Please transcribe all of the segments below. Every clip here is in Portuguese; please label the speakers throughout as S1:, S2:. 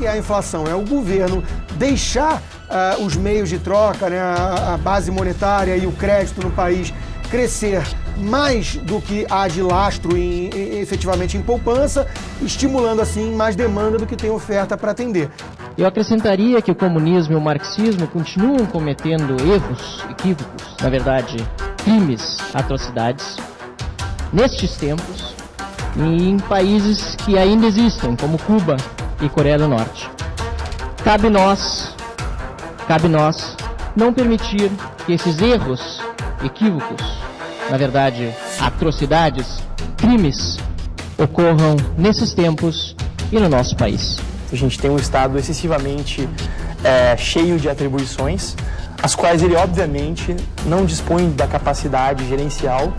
S1: que é a inflação? É o governo deixar uh, os meios de troca, né, a, a base monetária e o crédito no país crescer mais do que há de lastro em, efetivamente em poupança, estimulando assim mais demanda do que tem oferta para atender.
S2: Eu acrescentaria que o comunismo e o marxismo continuam cometendo erros, equívocos, na verdade, crimes, atrocidades, nestes tempos, em países que ainda existem, como Cuba e Coreia do Norte. Cabe nós, cabe nós, não permitir que esses erros, equívocos, na verdade, atrocidades, crimes, ocorram nesses tempos e no nosso país.
S3: A gente tem um Estado excessivamente é, cheio de atribuições, as quais ele, obviamente, não dispõe da capacidade gerencial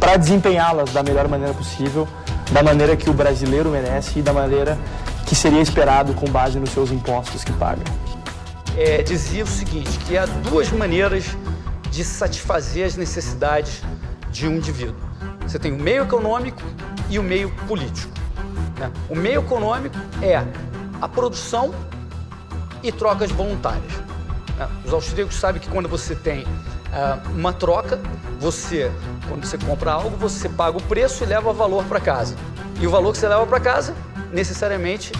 S3: para desempenhá-las da melhor maneira possível, da maneira que o brasileiro merece e da maneira que seria esperado com base nos seus impostos que paga.
S4: É, dizia o seguinte, que há duas maneiras de satisfazer as necessidades de um indivíduo. Você tem o meio econômico e o meio político. Né? O meio econômico é a produção e trocas voluntárias. Né? Os austríacos sabem que quando você tem uh, uma troca, você, quando você compra algo, você paga o preço e leva o valor para casa. E o valor que você leva para casa, necessariamente,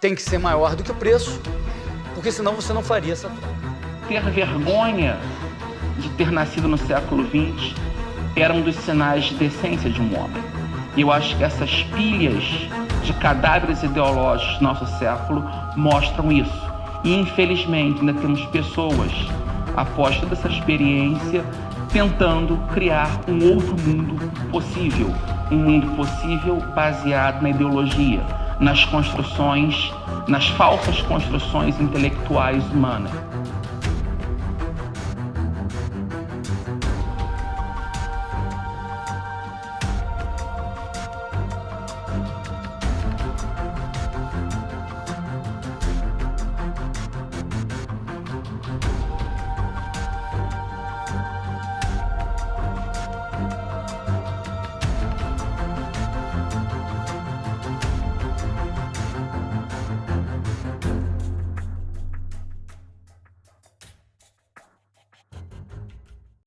S4: tem que ser maior do que o preço, porque senão você não faria essa troca.
S5: Ter vergonha de ter nascido no século XX era um dos sinais de decência de um homem. E eu acho que essas pilhas de cadáveres ideológicos do nosso século mostram isso. E infelizmente ainda temos pessoas, após toda essa experiência, tentando criar um outro mundo possível. Um mundo possível baseado na ideologia, nas construções, nas falsas construções intelectuais humanas.